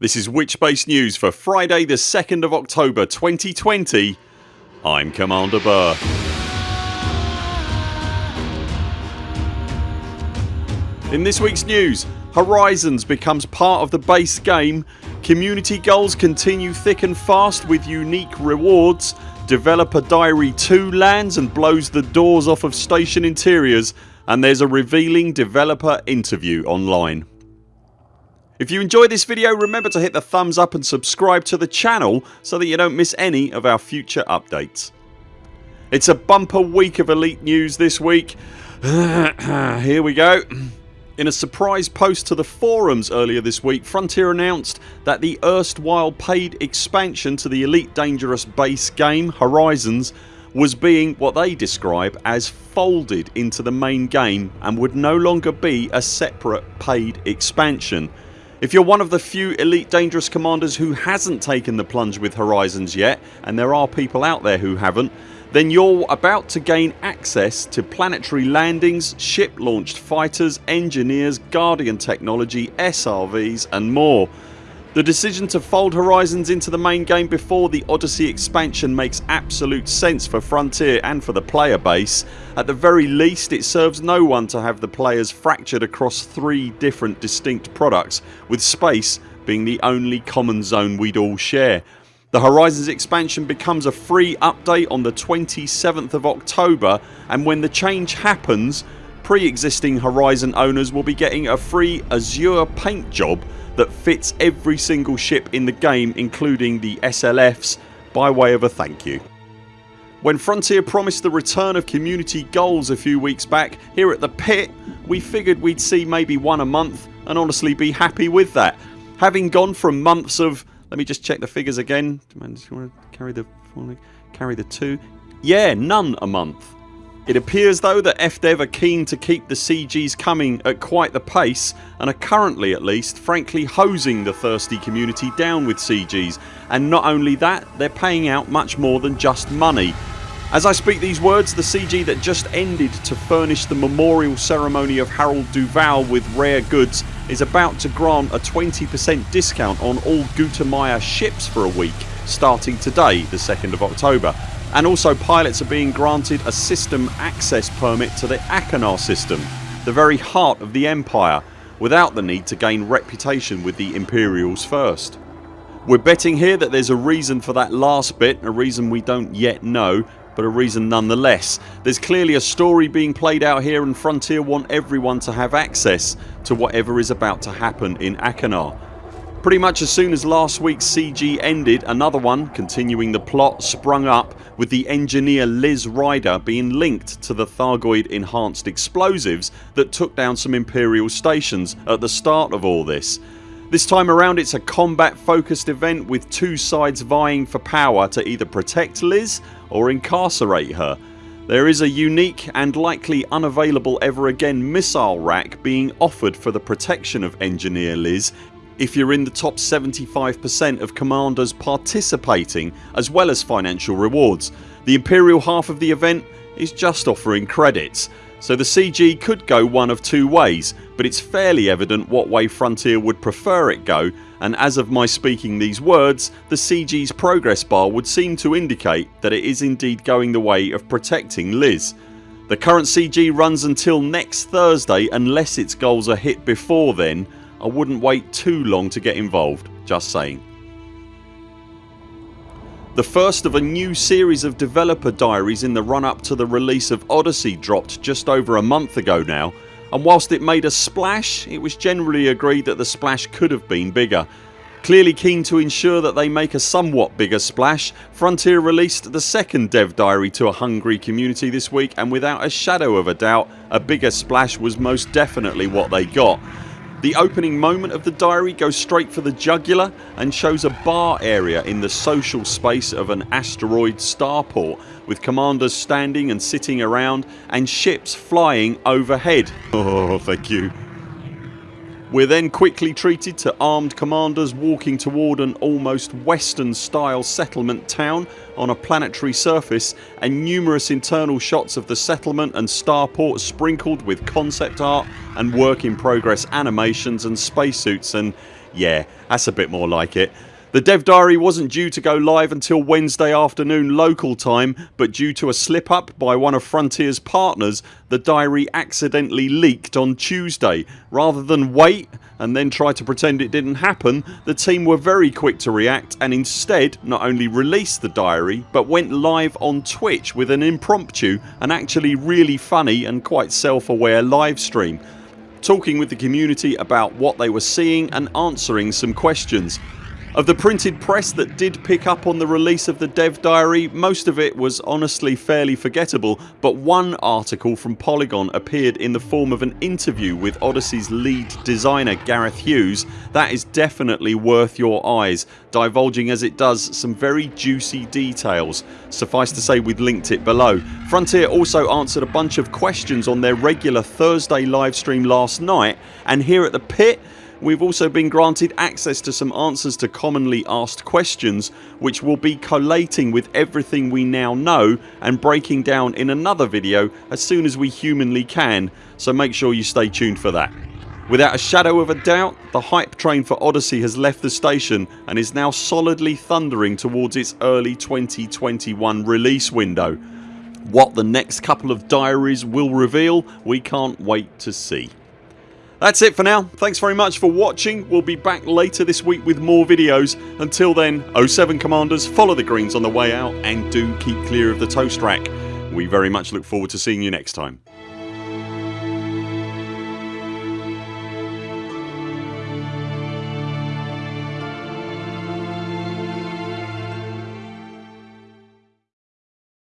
This is Witchbase News for Friday the 2nd of October 2020 I'm Commander Burr. In this weeks news Horizons becomes part of the base game Community goals continue thick and fast with unique rewards Developer Diary 2 lands and blows the doors off of station interiors and there's a revealing developer interview online. If you enjoyed this video remember to hit the thumbs up and subscribe to the channel so that you don't miss any of our future updates. It's a bumper week of elite news this week. Here we go. In a surprise post to the forums earlier this week Frontier announced that the erstwhile paid expansion to the Elite Dangerous base game Horizons was being what they describe as folded into the main game and would no longer be a separate paid expansion. If you're one of the few Elite Dangerous Commanders who hasn't taken the plunge with Horizons yet and there are people out there who haven't then you're about to gain access to planetary landings, ship launched fighters, engineers, Guardian technology, SRVs and more. The decision to fold Horizons into the main game before the Odyssey expansion makes absolute sense for Frontier and for the player base. At the very least it serves no one to have the players fractured across three different distinct products with space being the only common zone we'd all share. The Horizons expansion becomes a free update on the 27th of October and when the change happens pre-existing Horizon owners will be getting a free Azure paint job that fits every single ship in the game including the SLFs by way of a thank you. When Frontier promised the return of community goals a few weeks back here at the pit we figured we'd see maybe one a month and honestly be happy with that. Having gone from months of let me just check the figures again. Carry the carry the 2. Yeah none a month it appears though that FDev are keen to keep the CGs coming at quite the pace and are currently at least frankly hosing the thirsty community down with CGs and not only that they're paying out much more than just money. As I speak these words the CG that just ended to furnish the memorial ceremony of Harold Duval with rare goods is about to grant a 20% discount on all Gutamaya ships for a week starting today the 2nd of October and also pilots are being granted a system access permit to the Achenar system the very heart of the Empire without the need to gain reputation with the Imperials first. We're betting here that there's a reason for that last bit, a reason we don't yet know but a reason nonetheless. There's clearly a story being played out here and Frontier want everyone to have access to whatever is about to happen in Achenar Pretty much as soon as last weeks CG ended another one continuing the plot sprung up with the engineer Liz Ryder being linked to the Thargoid enhanced explosives that took down some Imperial stations at the start of all this. This time around it's a combat focused event with two sides vying for power to either protect Liz or incarcerate her. There is a unique and likely unavailable ever again missile rack being offered for the protection of Engineer Liz if you're in the top 75% of commanders participating as well as financial rewards. The Imperial half of the event is just offering credits so the CG could go one of two ways but it's fairly evident what way Frontier would prefer it go and as of my speaking these words the CG's progress bar would seem to indicate that it is indeed going the way of protecting Liz. The current CG runs until next Thursday unless its goals are hit before then I wouldn't wait too long to get involved, just saying. The first of a new series of developer diaries in the run up to the release of Odyssey dropped just over a month ago now and whilst it made a splash it was generally agreed that the splash could have been bigger. Clearly keen to ensure that they make a somewhat bigger splash Frontier released the second dev diary to a hungry community this week and without a shadow of a doubt a bigger splash was most definitely what they got the opening moment of the diary goes straight for the jugular and shows a bar area in the social space of an asteroid starport with commanders standing and sitting around and ships flying overhead. Oh thank you. We're then quickly treated to armed commanders walking toward an almost western style settlement town on a planetary surface and numerous internal shots of the settlement and starport sprinkled with concept art and work in progress animations and spacesuits and Yeah that's a bit more like it. The Dev Diary wasn't due to go live until Wednesday afternoon local time but due to a slip up by one of Frontiers partners the diary accidentally leaked on Tuesday. Rather than wait and then try to pretend it didn't happen the team were very quick to react and instead not only released the diary but went live on Twitch with an impromptu and actually really funny and quite self aware live stream talking with the community about what they were seeing and answering some questions. Of the printed press that did pick up on the release of the dev diary most of it was honestly fairly forgettable but one article from Polygon appeared in the form of an interview with Odyssey's lead designer Gareth Hughes that is definitely worth your eyes divulging as it does some very juicy details. Suffice to say we've linked it below. Frontier also answered a bunch of questions on their regular Thursday livestream last night and here at the pit We've also been granted access to some answers to commonly asked questions which we'll be collating with everything we now know and breaking down in another video as soon as we humanly can so make sure you stay tuned for that. Without a shadow of a doubt the hype train for Odyssey has left the station and is now solidly thundering towards its early 2021 release window. What the next couple of diaries will reveal we can't wait to see. That's it for now. Thanks very much for watching. We'll be back later this week with more videos. Until then 0 7 CMDRs follow the greens on the way out and do keep clear of the toast rack. We very much look forward to seeing you next time.